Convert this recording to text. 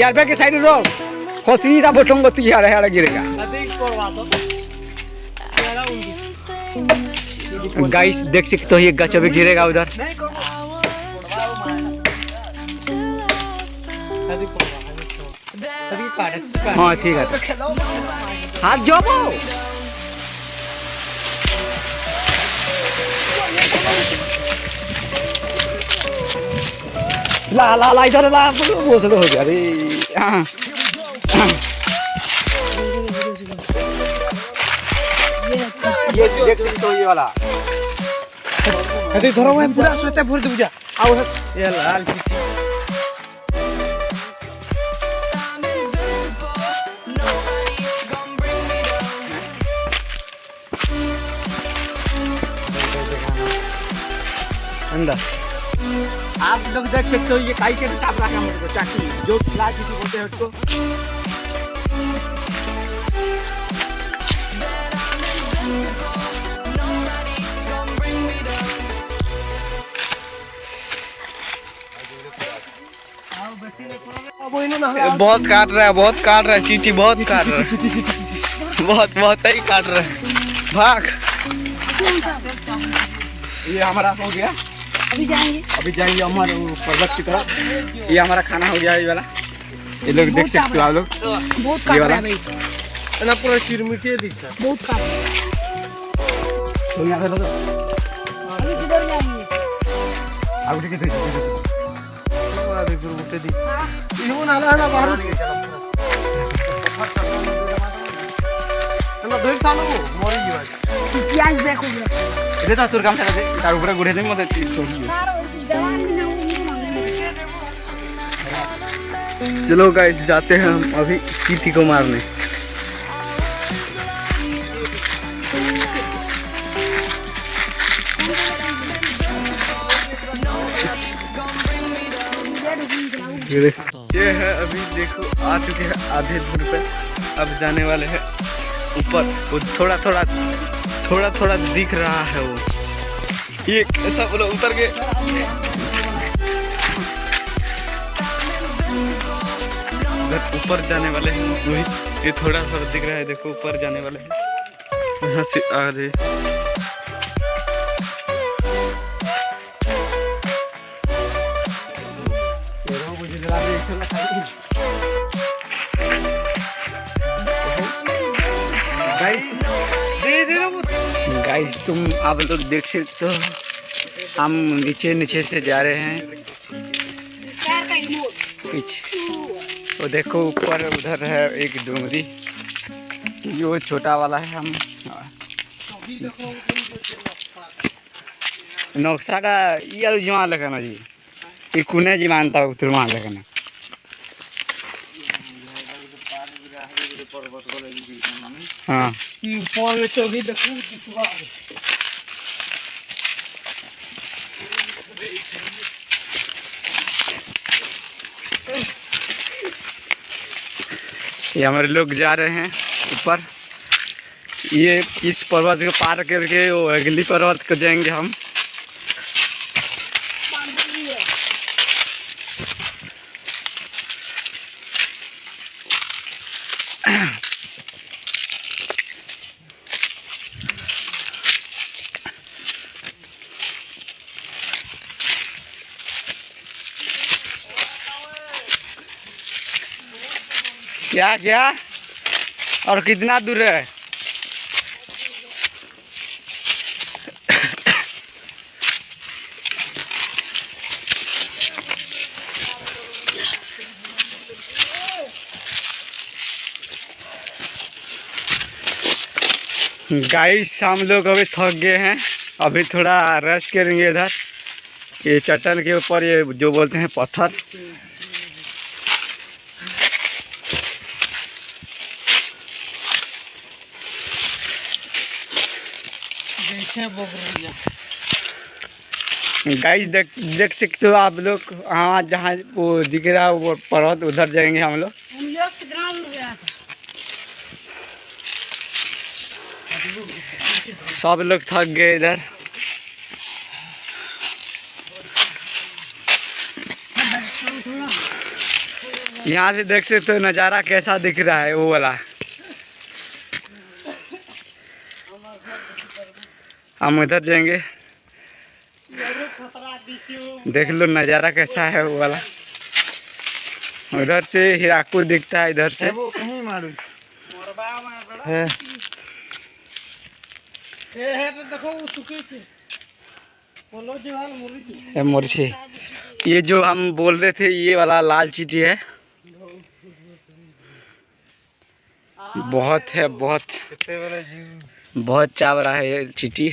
यार पे के साइड रोक हो सीधा बोटोंगे तू यार यार गिरेगा गाइस देख सकते हो ये गच अभी गिरेगा उधर। हाँ ठीक है। हाथ जोबो ला ला ला इधर ला वो सब हो गया अरे। हाँ। ये देख सकते हो ये वाला। अरे धरो मैं पूरा सोते भर दे बुझा आओ ये लाल पीछे अंदर। आप लोग देख सकते हो ये काई के चाप रखा मेरे को चाकू जो लाल चीटी बोलते हैं उसको। बहुत काट रहा है बहुत काट रहा है चीटी बहुत काट रहा है। बहुत बहुत ही काट रहा है। भाग। ये हमारा हो गया। अभी जाएँगे। अभी जाएँगे हमारे पर्वत की तरफ़। ये हमारा खाना हो गया ये वाला। ये लोग देख सकते हो आप लोग। बहुत ये वाला? रहा है भाई। ना पूरा चिरमिटी दिखता बहुत काट रहा है। तो यहाँ पे लोग। अभी किधर जाएँगे? आगे है है, है है अभी फिर उठे दी इहो ना ना बाहर। ना भेज था ना मरी जीवा प्याज देखो Itu tak surkam saya tadi. Taruh pura gurih mau tadi. चलो गाइस जाते हैं हम अभी चीटी को मारने ये है अभी देखो आ चुके हैं आधे दूर पे अब जाने वाले हैं ऊपर वो थोड़ा थोड़ा थोड़ा थोड़ा दिख रहा है वो। ये कैसा बोलो, उतर गए। ऊपर जाने वाले हैं वही ये थोड़ा थोड़ा दिख रहा है, देखो, ऊपर जाने वाले हैं। यहाँ से आ रहे गाइस तुम आप लोग देख सकते हो। हम नीचे नीचे से जा रहे हैं। पीछे। तो देखो, ऊपर उधर है एक डूंगरी। वो छोटा वाला है हम। नक्शा का ये जुआ लगना जी। ये कुने जी मानता है हाँ। ये हमारे लोग जा रहे हैं ऊपर। ये इस पर्वत को पार करके वो अगली पर्वत को जाएँगे हम। क्या क्या? और कितना दूर है? गाइस हम लोग अभी थक गए हैं। अभी थोड़ा रेस्ट करेंगे इधर। ये चट्टान के ऊपर ये जो बोलते हैं पत्थर। गाइस देख देख सकते हो आप लोग हाँ जहाँ वो दिख रहा है वो पर्वत उधर जाएँगे हम लोग। हम लोग कितना दूर गया था? सब लोग थक गए इधर। यहाँ से देख सकते हो नज़ारा कैसा दिख रहा है वो वाला। हम उधर जाएँगे। देख लो नज़ारा कैसा है वो वाला। उधर से हीराकुद दिखता है इधर से। वो कहीं है। तो देखो वो सुखी थी। बोलो जवान मुरी थी। मुर्शी ये जो हम बोल रहे थे ये वाला लाल चीटी है। बहुत है बहुत। कितने वाला जीव? बहुत चाव रहा है चीटी